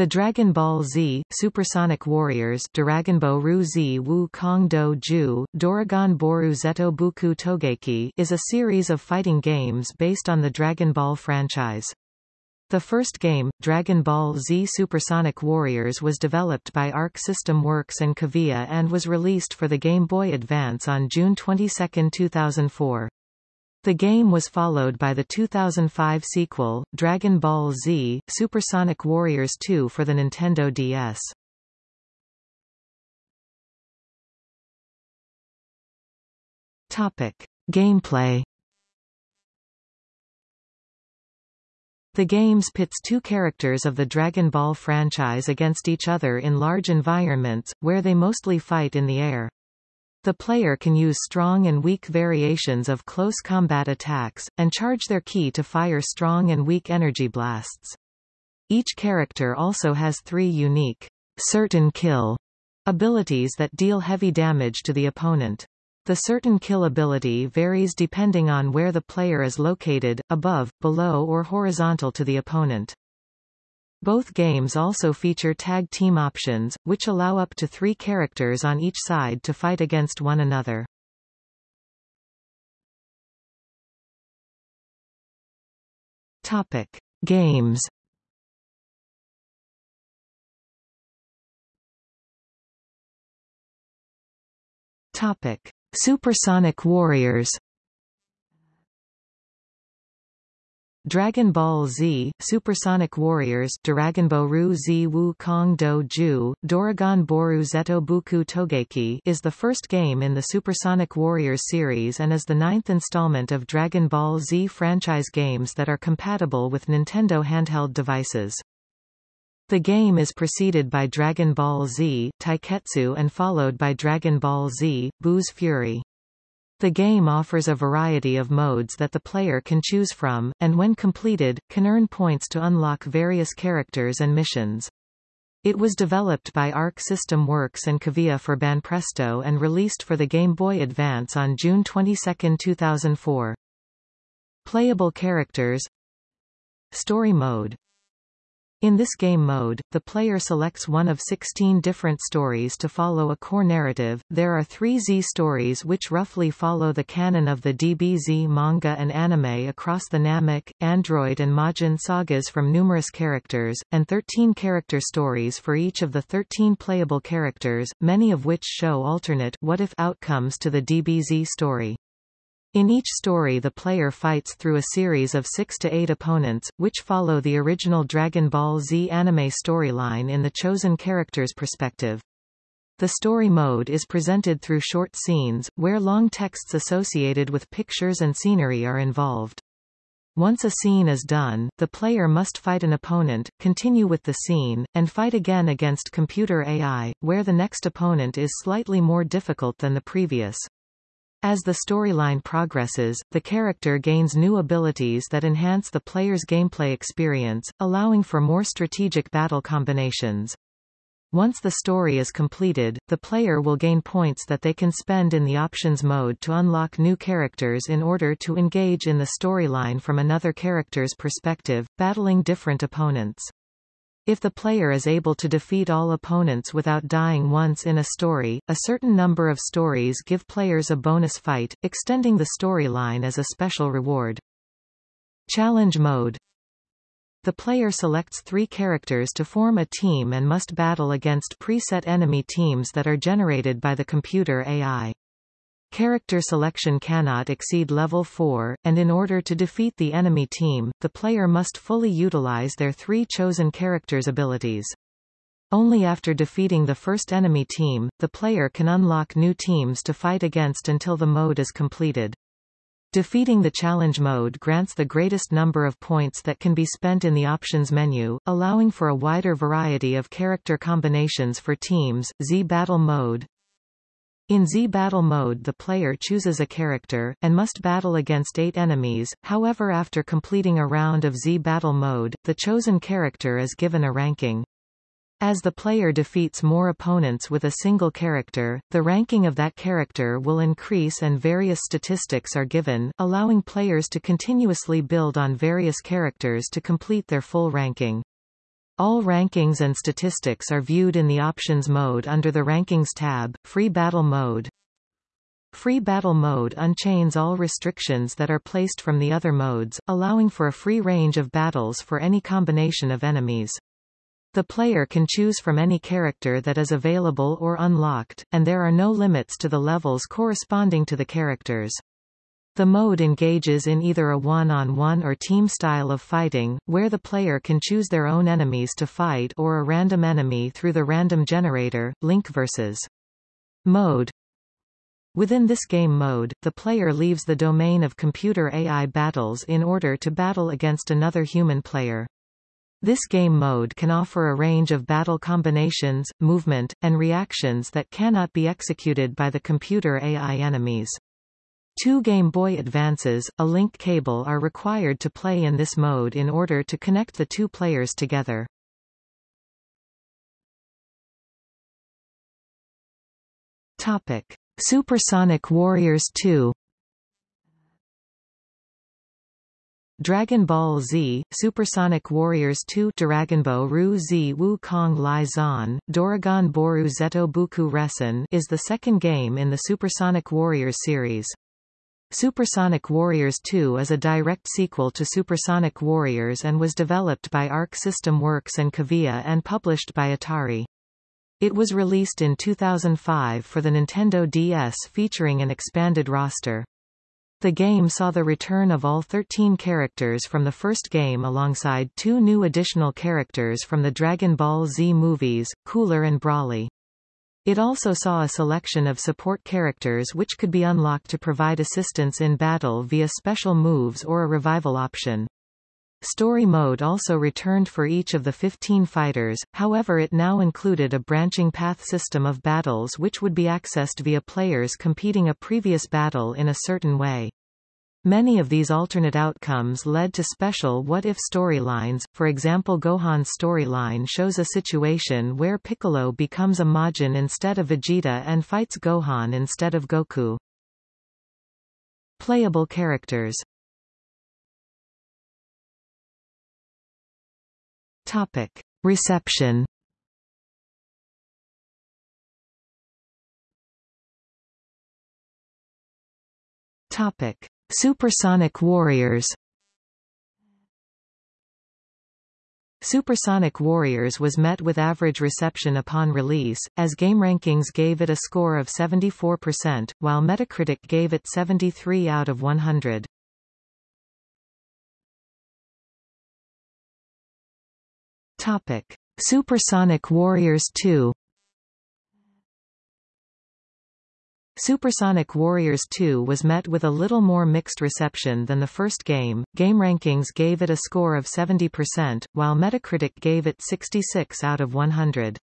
The Dragon Ball Z, Supersonic Warriors Daragonbo Ru Z Wu Kong Do Ju, Doragon Boru Zeto Buku Togeki is a series of fighting games based on the Dragon Ball franchise. The first game, Dragon Ball Z Supersonic Warriors was developed by Arc System Works and Cavia and was released for the Game Boy Advance on June 22, 2004. The game was followed by the 2005 sequel, Dragon Ball Z, Supersonic Warriors 2 for the Nintendo DS. Topic. Gameplay The games pits two characters of the Dragon Ball franchise against each other in large environments, where they mostly fight in the air. The player can use strong and weak variations of close combat attacks, and charge their ki to fire strong and weak energy blasts. Each character also has three unique, certain kill abilities that deal heavy damage to the opponent. The certain kill ability varies depending on where the player is located, above, below or horizontal to the opponent. Both games also feature tag team options, which allow up to three characters on each side to fight against one another. Topic. Games Topic. Supersonic Warriors Dragon Ball Z, Supersonic Warriors Daragonboru Z Wu Kong Do Ju, Doragon Boru Zeto Buku Togeki is the first game in the Supersonic Warriors series and is the ninth installment of Dragon Ball Z franchise games that are compatible with Nintendo handheld devices. The game is preceded by Dragon Ball Z, Taiketsu and followed by Dragon Ball Z, Buu's Fury. The game offers a variety of modes that the player can choose from, and when completed, can earn points to unlock various characters and missions. It was developed by Arc System Works and Cavia for Banpresto and released for the Game Boy Advance on June 22, 2004. Playable characters Story mode in this game mode, the player selects one of 16 different stories to follow a core narrative. There are three Z stories which roughly follow the canon of the DBZ manga and anime across the Namek, Android and Majin sagas from numerous characters, and 13 character stories for each of the 13 playable characters, many of which show alternate what-if outcomes to the DBZ story. In each story the player fights through a series of six to eight opponents, which follow the original Dragon Ball Z anime storyline in the chosen character's perspective. The story mode is presented through short scenes, where long texts associated with pictures and scenery are involved. Once a scene is done, the player must fight an opponent, continue with the scene, and fight again against computer AI, where the next opponent is slightly more difficult than the previous. As the storyline progresses, the character gains new abilities that enhance the player's gameplay experience, allowing for more strategic battle combinations. Once the story is completed, the player will gain points that they can spend in the options mode to unlock new characters in order to engage in the storyline from another character's perspective, battling different opponents. If the player is able to defeat all opponents without dying once in a story, a certain number of stories give players a bonus fight, extending the storyline as a special reward. Challenge mode The player selects three characters to form a team and must battle against preset enemy teams that are generated by the computer AI. Character selection cannot exceed level 4, and in order to defeat the enemy team, the player must fully utilize their three chosen characters' abilities. Only after defeating the first enemy team, the player can unlock new teams to fight against until the mode is completed. Defeating the challenge mode grants the greatest number of points that can be spent in the options menu, allowing for a wider variety of character combinations for teams. Z Battle mode in Z battle mode the player chooses a character, and must battle against eight enemies, however after completing a round of Z battle mode, the chosen character is given a ranking. As the player defeats more opponents with a single character, the ranking of that character will increase and various statistics are given, allowing players to continuously build on various characters to complete their full ranking. All rankings and statistics are viewed in the Options mode under the Rankings tab. Free Battle Mode Free Battle Mode unchains all restrictions that are placed from the other modes, allowing for a free range of battles for any combination of enemies. The player can choose from any character that is available or unlocked, and there are no limits to the levels corresponding to the characters. The mode engages in either a one-on-one -on -one or team style of fighting, where the player can choose their own enemies to fight or a random enemy through the random generator, Link vs. Mode. Within this game mode, the player leaves the domain of computer AI battles in order to battle against another human player. This game mode can offer a range of battle combinations, movement, and reactions that cannot be executed by the computer AI enemies. Two Game Boy Advances, a link cable are required to play in this mode in order to connect the two players together. Topic: Supersonic Warriors 2 Dragon Ball Z, Supersonic Warriors 2 Daragonbo Ru Z Wu Kong Lai Zan, Doragon Boru Zeto Buku Resen is the second game in the Supersonic Warriors series. Supersonic Warriors 2 is a direct sequel to Supersonic Warriors and was developed by Arc System Works and Cavia and published by Atari. It was released in 2005 for the Nintendo DS featuring an expanded roster. The game saw the return of all 13 characters from the first game alongside two new additional characters from the Dragon Ball Z movies, Cooler and Broly. It also saw a selection of support characters which could be unlocked to provide assistance in battle via special moves or a revival option. Story mode also returned for each of the 15 fighters, however it now included a branching path system of battles which would be accessed via players competing a previous battle in a certain way. Many of these alternate outcomes led to special what-if storylines, for example Gohan's storyline shows a situation where Piccolo becomes a Majin instead of Vegeta and fights Gohan instead of Goku. Playable characters Topic. Reception Topic. Supersonic Warriors Supersonic Warriors was met with average reception upon release, as GameRankings gave it a score of 74%, while Metacritic gave it 73 out of 100. Topic: Supersonic Warriors 2 Supersonic Warriors 2 was met with a little more mixed reception than the first game. GameRankings gave it a score of 70%, while Metacritic gave it 66 out of 100.